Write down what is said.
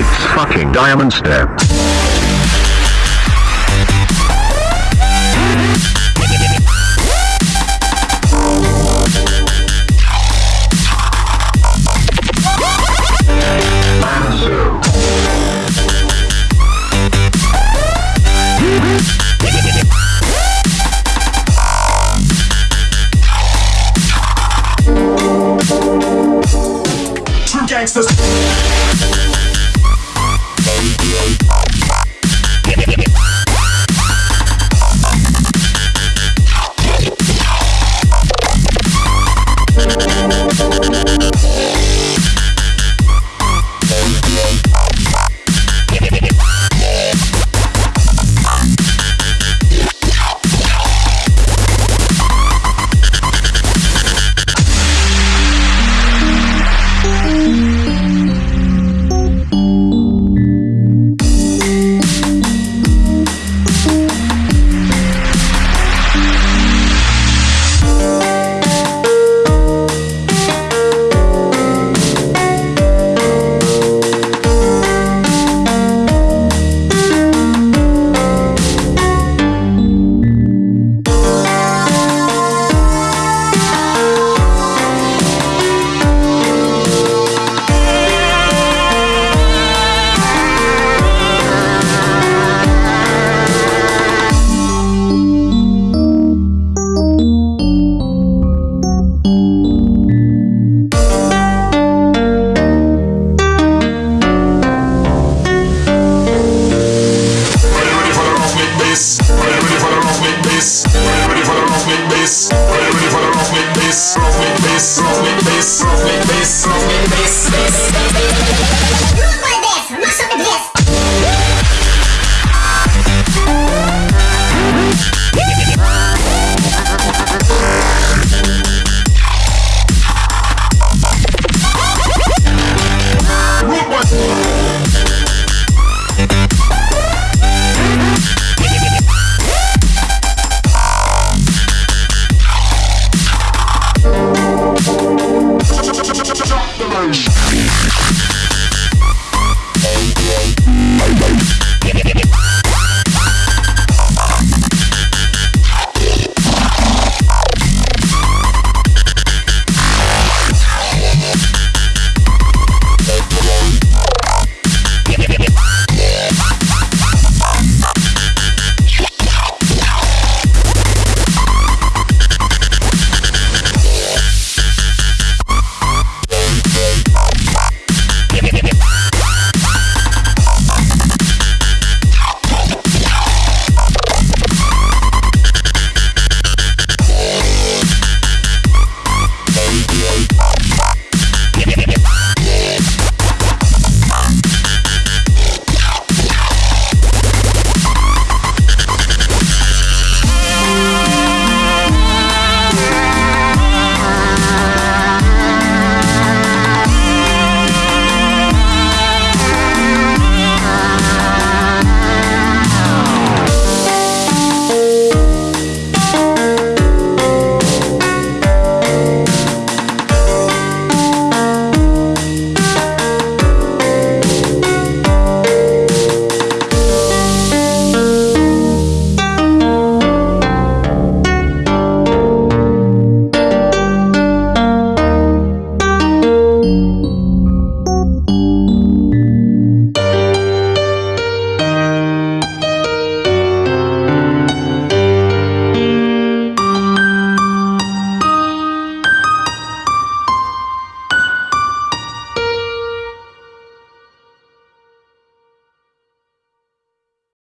It's fucking Diamond Step. gangsters. bass, roll with bass, roll with bass, roll with bass, roll with bass.